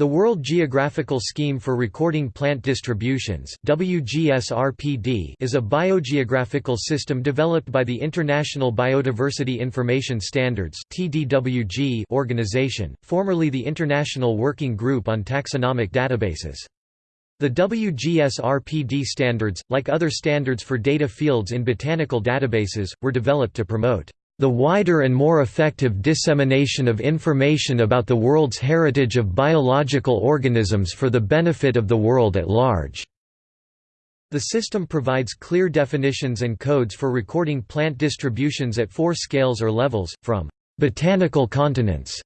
The World Geographical Scheme for Recording Plant Distributions WGSRPD is a biogeographical system developed by the International Biodiversity Information Standards organization, formerly the International Working Group on Taxonomic Databases. The WGSRPD standards, like other standards for data fields in botanical databases, were developed to promote the wider and more effective dissemination of information about the world's heritage of biological organisms for the benefit of the world at large. The system provides clear definitions and codes for recording plant distributions at four scales or levels, from «botanical continents»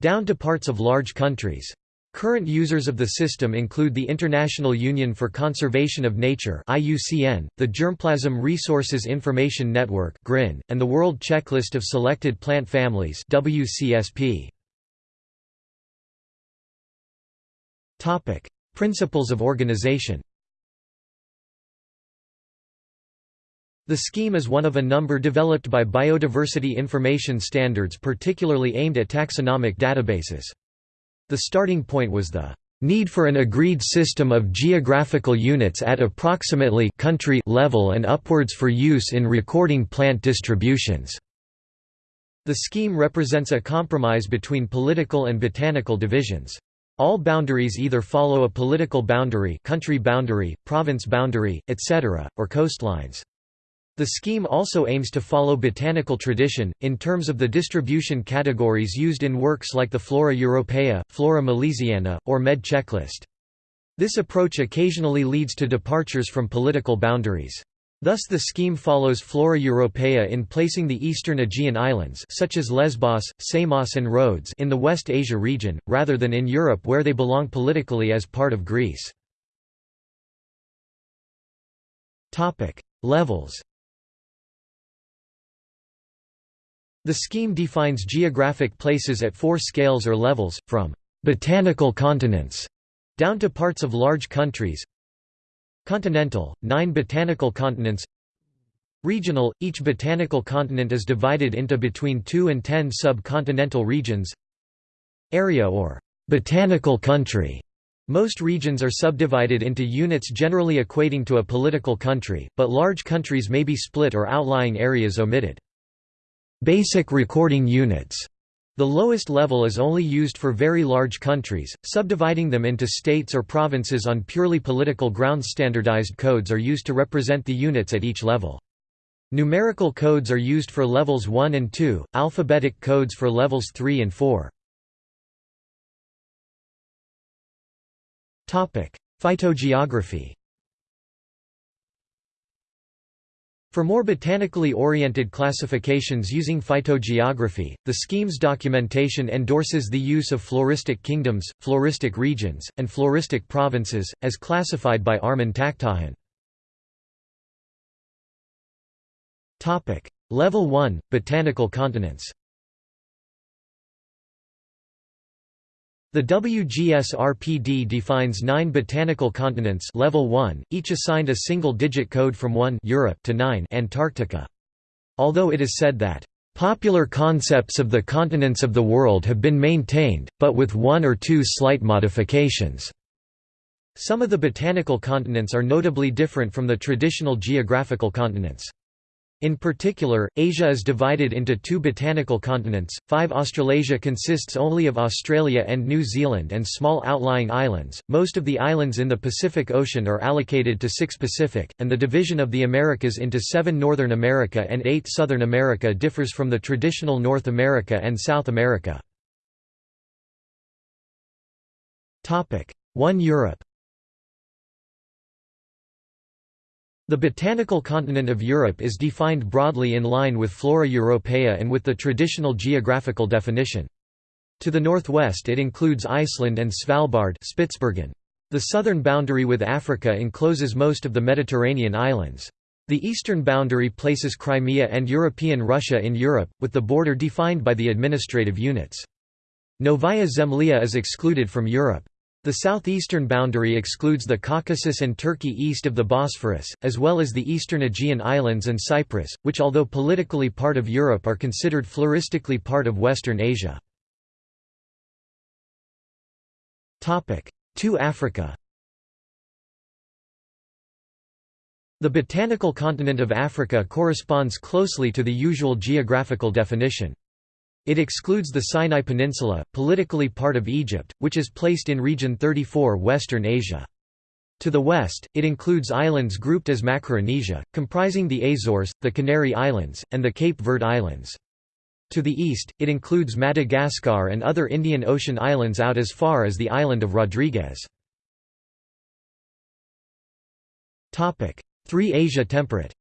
down to parts of large countries. Current users of the system include the International Union for Conservation of Nature (IUCN), the Germplasm Resources Information Network (GRIN), and the World Checklist of Selected Plant Families (WCSP). Topic: Principles of organization. The scheme is one of a number developed by Biodiversity Information Standards particularly aimed at taxonomic databases. The starting point was the need for an agreed system of geographical units at approximately country level and upwards for use in recording plant distributions. The scheme represents a compromise between political and botanical divisions. All boundaries either follow a political boundary country boundary, province boundary, etc., or coastlines. The scheme also aims to follow botanical tradition, in terms of the distribution categories used in works like the Flora Europaea, Flora Malesiana, or Med checklist. This approach occasionally leads to departures from political boundaries. Thus the scheme follows Flora Europaea in placing the eastern Aegean islands such as Lesbos, Samos and Rhodes in the West Asia region, rather than in Europe where they belong politically as part of Greece. Levels The scheme defines geographic places at four scales or levels, from «botanical continents» down to parts of large countries. Continental, nine botanical continents. Regional, each botanical continent is divided into between 2 and 10 sub-continental regions. Area or «botanical country» Most regions are subdivided into units generally equating to a political country, but large countries may be split or outlying areas omitted. Basic recording units. The lowest level is only used for very large countries, subdividing them into states or provinces on purely political grounds. Standardized codes are used to represent the units at each level. Numerical codes are used for levels 1 and 2, alphabetic codes for levels 3 and 4. Phytogeography For more botanically oriented classifications using phytogeography, the scheme's documentation endorses the use of floristic kingdoms, floristic regions, and floristic provinces, as classified by Armen Takhtajan. Level 1 – Botanical continents The WGSRPD defines nine botanical continents level 1, each assigned a single-digit code from 1 Europe to 9 Antarctica. Although it is said that, "...popular concepts of the continents of the world have been maintained, but with one or two slight modifications." Some of the botanical continents are notably different from the traditional geographical continents. In particular, Asia is divided into two botanical continents, 5 Australasia consists only of Australia and New Zealand and small outlying islands, most of the islands in the Pacific Ocean are allocated to 6 Pacific, and the division of the Americas into 7 Northern America and 8 Southern America differs from the traditional North America and South America. 1 Europe The botanical continent of Europe is defined broadly in line with Flora Europaea and with the traditional geographical definition. To the northwest it includes Iceland and Svalbard Spitsbergen. The southern boundary with Africa encloses most of the Mediterranean islands. The eastern boundary places Crimea and European Russia in Europe, with the border defined by the administrative units. Novaya Zemlya is excluded from Europe. The southeastern boundary excludes the Caucasus and Turkey east of the Bosphorus, as well as the eastern Aegean Islands and Cyprus, which although politically part of Europe are considered floristically part of Western Asia. To Africa The botanical continent of Africa corresponds closely to the usual geographical definition. It excludes the Sinai Peninsula, politically part of Egypt, which is placed in Region 34 Western Asia. To the west, it includes islands grouped as Macaronesia, comprising the Azores, the Canary Islands, and the Cape Verde Islands. To the east, it includes Madagascar and other Indian Ocean islands out as far as the island of Rodrigues. 3 Asia temperate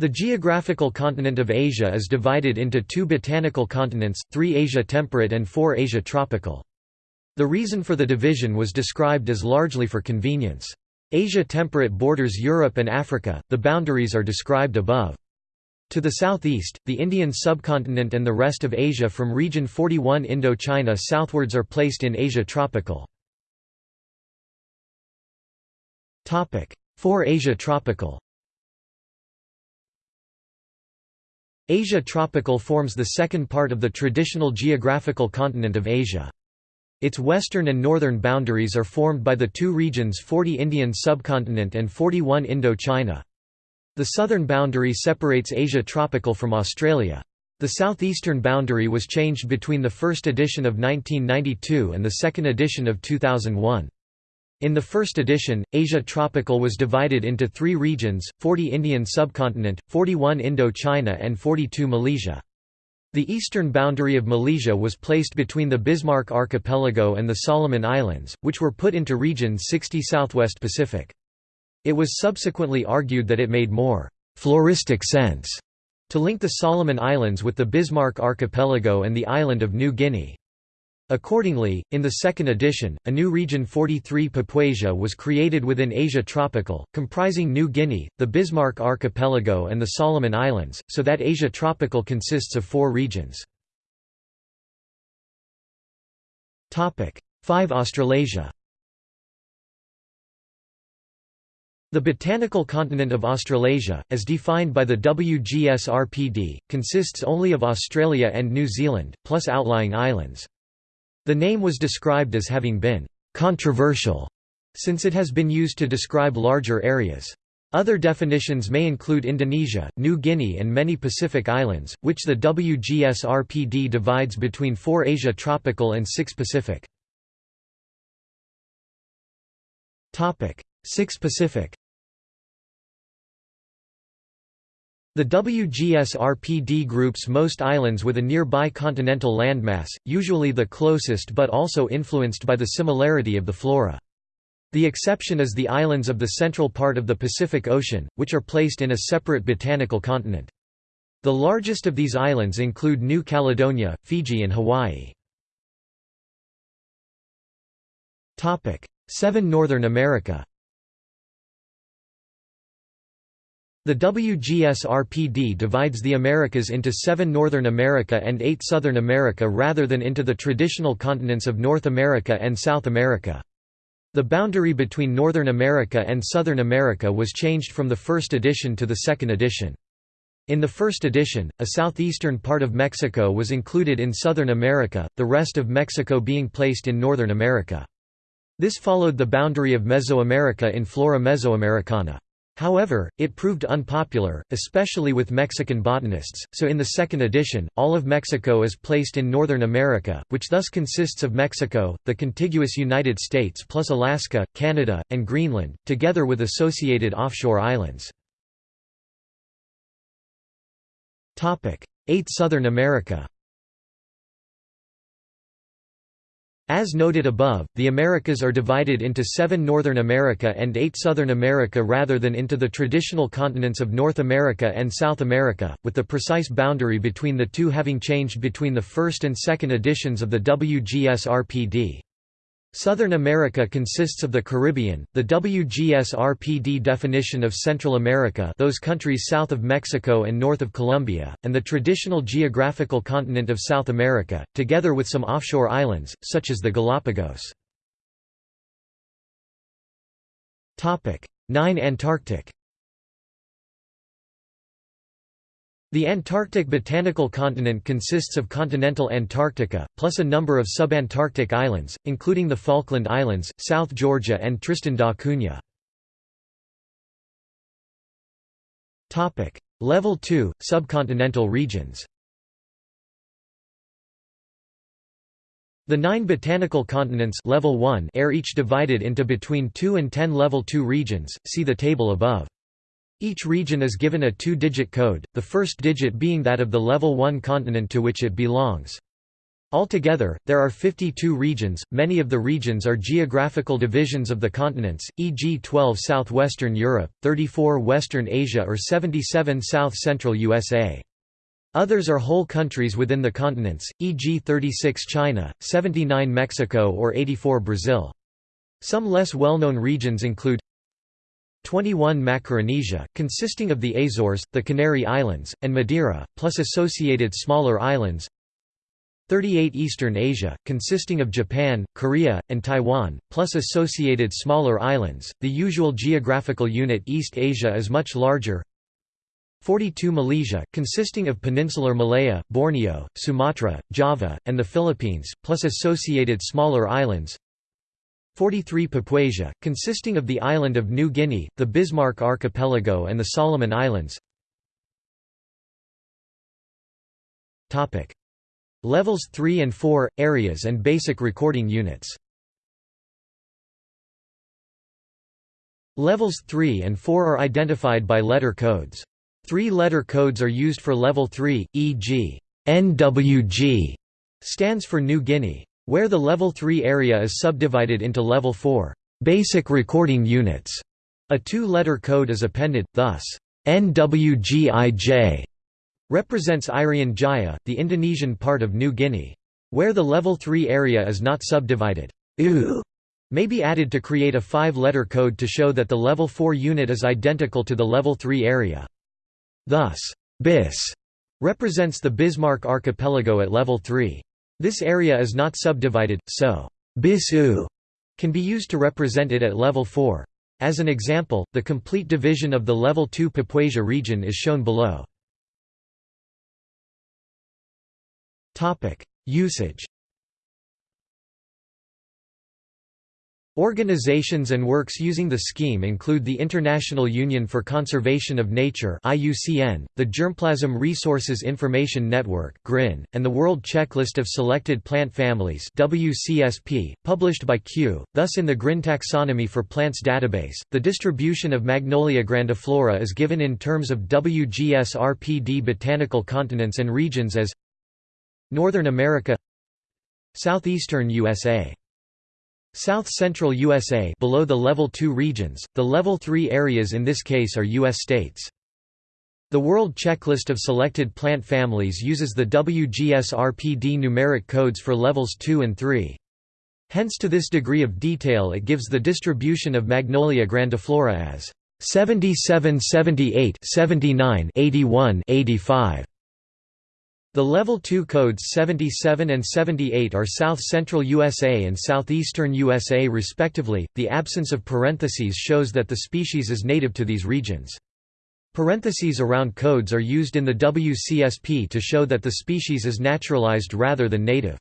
The geographical continent of Asia is divided into two botanical continents, 3 Asia temperate and 4 Asia tropical. The reason for the division was described as largely for convenience. Asia temperate borders Europe and Africa, the boundaries are described above. To the southeast, the Indian subcontinent and the rest of Asia from region 41 Indochina southwards are placed in Asia tropical. 4 Asia tropical Asia tropical forms the second part of the traditional geographical continent of Asia. Its western and northern boundaries are formed by the two regions 40 Indian subcontinent and 41 Indochina. The southern boundary separates Asia tropical from Australia. The southeastern boundary was changed between the first edition of 1992 and the second edition of 2001. In the first edition, Asia Tropical was divided into three regions, 40 Indian subcontinent, 41 Indochina and 42 Malaysia. The eastern boundary of Malaysia was placed between the Bismarck Archipelago and the Solomon Islands, which were put into Region 60 Southwest Pacific. It was subsequently argued that it made more «floristic sense» to link the Solomon Islands with the Bismarck Archipelago and the island of New Guinea. Accordingly, in the second edition, a new region 43 Papuasia was created within Asia Tropical, comprising New Guinea, the Bismarck Archipelago and the Solomon Islands, so that Asia Tropical consists of four regions. 5 Australasia The botanical continent of Australasia, as defined by the WGS-RPD, consists only of Australia and New Zealand, plus outlying islands. The name was described as having been «controversial» since it has been used to describe larger areas. Other definitions may include Indonesia, New Guinea and many Pacific islands, which the WGS-RPD divides between 4 Asia tropical and 6 Pacific. 6 Pacific The WGS-RPD groups most islands with a nearby continental landmass, usually the closest but also influenced by the similarity of the flora. The exception is the islands of the central part of the Pacific Ocean, which are placed in a separate botanical continent. The largest of these islands include New Caledonia, Fiji and Hawaii. 7 Northern America The WGS-RPD divides the Americas into seven Northern America and eight Southern America rather than into the traditional continents of North America and South America. The boundary between Northern America and Southern America was changed from the first edition to the second edition. In the first edition, a southeastern part of Mexico was included in Southern America, the rest of Mexico being placed in Northern America. This followed the boundary of Mesoamerica in Flora Mesoamericana. However, it proved unpopular, especially with Mexican botanists, so in the second edition, all of Mexico is placed in Northern America, which thus consists of Mexico, the contiguous United States plus Alaska, Canada, and Greenland, together with associated offshore islands. 8 Southern America As noted above, the Americas are divided into seven Northern America and eight Southern America rather than into the traditional continents of North America and South America, with the precise boundary between the two having changed between the first and second editions of the WGS-RPD. Southern America consists of the Caribbean, the WGS-RPD definition of Central America those countries south of Mexico and north of Colombia, and the traditional geographical continent of South America, together with some offshore islands, such as the Galapagos. 9 Antarctic The Antarctic botanical continent consists of continental Antarctica, plus a number of subantarctic islands, including the Falkland Islands, South Georgia and Tristan da Cunha. Level 2 – Subcontinental regions The nine botanical continents level 1 are each divided into between 2 and 10 level 2 regions, see the table above. Each region is given a two-digit code, the first digit being that of the level 1 continent to which it belongs. Altogether, there are 52 regions, many of the regions are geographical divisions of the continents, e.g. 12 southwestern Europe, 34 western Asia or 77 south-central USA. Others are whole countries within the continents, e.g. 36 China, 79 Mexico or 84 Brazil. Some less well-known regions include 21 Macaronesia, consisting of the Azores, the Canary Islands, and Madeira, plus associated smaller islands 38 Eastern Asia, consisting of Japan, Korea, and Taiwan, plus associated smaller islands. The usual geographical unit East Asia is much larger. 42 Malaysia, consisting of peninsular Malaya, Borneo, Sumatra, Java, and the Philippines, plus associated smaller islands. 43 Papuasia, consisting of the island of New Guinea, the Bismarck Archipelago and the Solomon Islands Levels 3 and 4, areas and basic recording units Levels 3 and 4 are identified by letter codes. Three-letter codes are used for level 3, e.g. NWG stands for New Guinea. Where the Level 3 area is subdivided into Level 4 basic recording units, a two-letter code is appended, thus, NWGIJ represents Irian Jaya, the Indonesian part of New Guinea. Where the Level 3 area is not subdivided, U may be added to create a five-letter code to show that the Level 4 unit is identical to the Level 3 area. Thus, BIS represents the Bismarck Archipelago at Level 3. This area is not subdivided, so BIS-U can be used to represent it at level 4. As an example, the complete division of the level 2 Papuasia region is shown below. Usage Organizations and works using the scheme include the International Union for Conservation of Nature (IUCN), the Germplasm Resources Information Network (GRIN), and the World Checklist of Selected Plant Families (WCSP), published by Kew. Thus, in the GRIN taxonomy for plants database, the distribution of Magnolia grandiflora is given in terms of WGS-RPD botanical continents and regions as Northern America, Southeastern USA. South-central USA below the Level 2 regions, the Level 3 areas in this case are U.S. states. The World Checklist of Selected Plant Families uses the WGS-RPD numeric codes for levels 2 and 3. Hence to this degree of detail it gives the distribution of Magnolia grandiflora as 77 78 79 81 85 the Level 2 codes 77 and 78 are south-central USA and southeastern USA respectively. The absence of parentheses shows that the species is native to these regions. Parentheses around codes are used in the WCSP to show that the species is naturalized rather than native.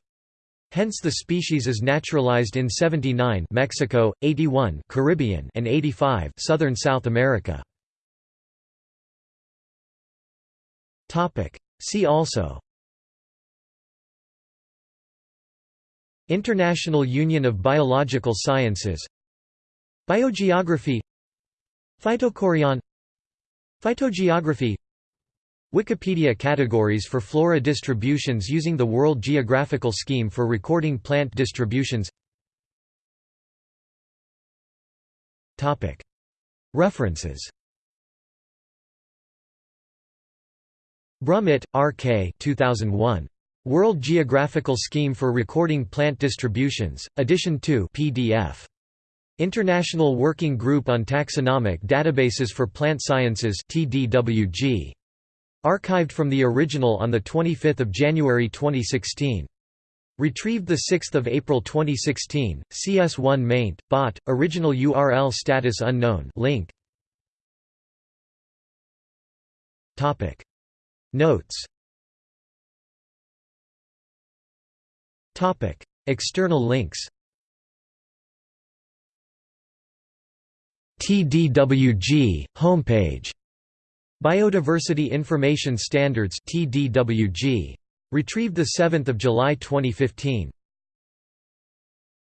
Hence the species is naturalized in 79 Mexico, 81 Caribbean and 85 Southern South America. Topic See also International Union of Biological Sciences Biogeography Phytochorion Phytogeography Wikipedia categories for flora distributions using the World Geographical Scheme for recording plant distributions References Brummitt, R. K. 2001. World Geographical Scheme for Recording Plant Distributions, Edition 2 PDF. International Working Group on Taxonomic Databases for Plant Sciences TDWG. Archived from the original on 25 January 2016. Retrieved 6 April 2016, CS1 maint, bot, original URL status unknown link. Notes Topic: External links TDWG, homepage Biodiversity Information Standards TDWG. Retrieved 7 July 2015.